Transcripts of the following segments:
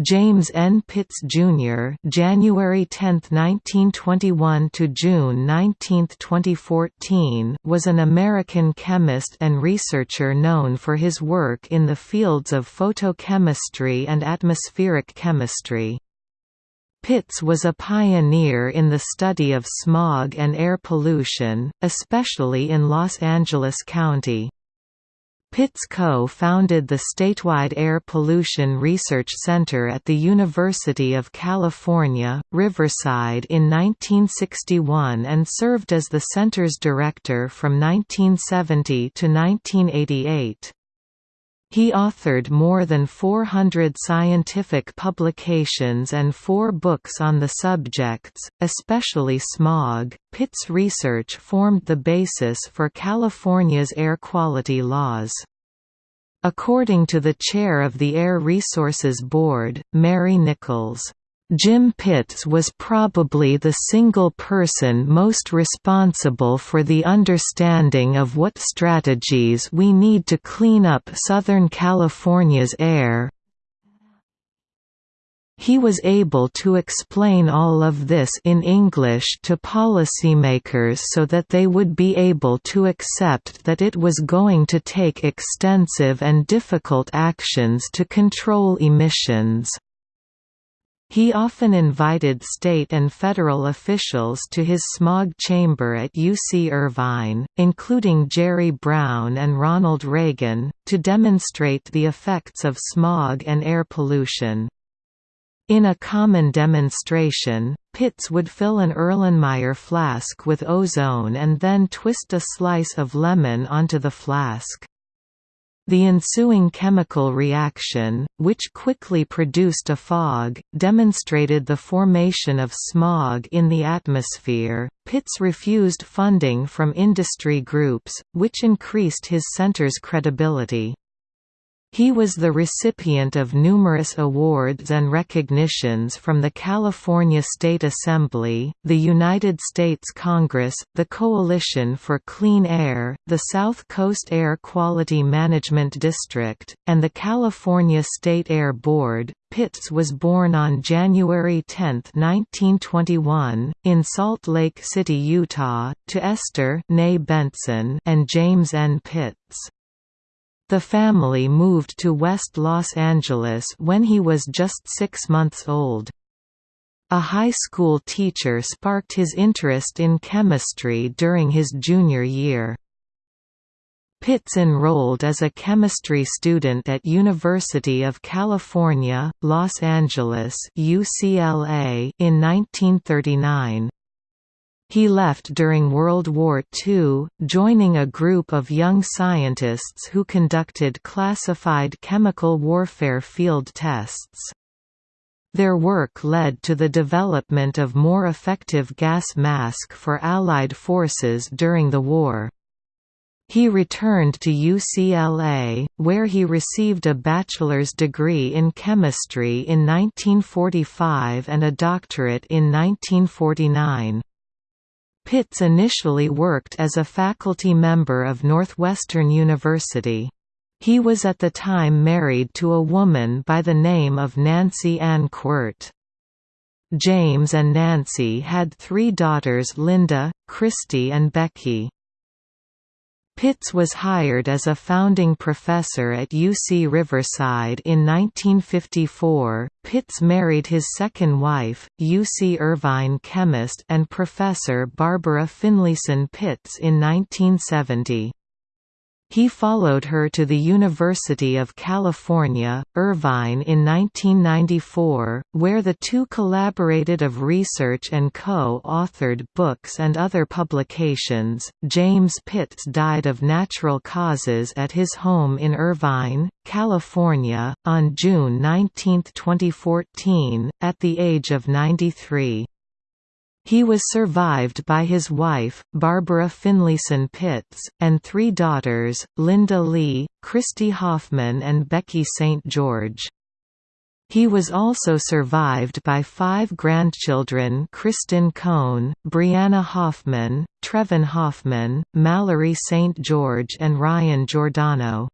James N. Pitts, Jr. January 10, 1921 to June 19, 2014 was an American chemist and researcher known for his work in the fields of photochemistry and atmospheric chemistry. Pitts was a pioneer in the study of smog and air pollution, especially in Los Angeles County. Pitts co-founded the statewide Air Pollution Research Center at the University of California, Riverside in 1961 and served as the center's director from 1970 to 1988. He authored more than 400 scientific publications and four books on the subjects, especially smog. Pitt's research formed the basis for California's air quality laws. According to the chair of the Air Resources Board, Mary Nichols, Jim Pitts was probably the single person most responsible for the understanding of what strategies we need to clean up Southern California's air, he was able to explain all of this in English to policymakers so that they would be able to accept that it was going to take extensive and difficult actions to control emissions. He often invited state and federal officials to his smog chamber at UC Irvine, including Jerry Brown and Ronald Reagan, to demonstrate the effects of smog and air pollution. In a common demonstration, Pitts would fill an Erlenmeyer flask with ozone and then twist a slice of lemon onto the flask. The ensuing chemical reaction, which quickly produced a fog, demonstrated the formation of smog in the atmosphere. Pitts refused funding from industry groups, which increased his center's credibility. He was the recipient of numerous awards and recognitions from the California State Assembly, the United States Congress, the Coalition for Clean Air, the South Coast Air Quality Management District, and the California State Air Board. Pitts was born on January 10, 1921, in Salt Lake City, Utah, to Esther Benson and James N. Pitts. The family moved to West Los Angeles when he was just six months old. A high school teacher sparked his interest in chemistry during his junior year. Pitts enrolled as a chemistry student at University of California, Los Angeles UCLA in 1939. He left during World War II, joining a group of young scientists who conducted classified chemical warfare field tests. Their work led to the development of more effective gas mask for Allied forces during the war. He returned to UCLA, where he received a bachelor's degree in chemistry in 1945 and a doctorate in 1949. Pitts initially worked as a faculty member of Northwestern University. He was at the time married to a woman by the name of Nancy Ann Quirt. James and Nancy had three daughters Linda, Christy and Becky. Pitts was hired as a founding professor at UC Riverside in 1954. Pitts married his second wife, UC Irvine chemist and professor Barbara Finlayson Pitts in 1970. He followed her to the University of California, Irvine in 1994, where the two collaborated of research and co-authored books and other publications. James Pitts died of natural causes at his home in Irvine, California, on June 19, 2014, at the age of 93. He was survived by his wife, Barbara Finlayson Pitts, and three daughters, Linda Lee, Christy Hoffman and Becky St. George. He was also survived by five grandchildren Kristen Cohn, Brianna Hoffman, Trevin Hoffman, Mallory St. George and Ryan Giordano.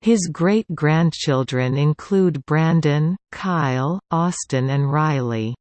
His great-grandchildren include Brandon, Kyle, Austin and Riley.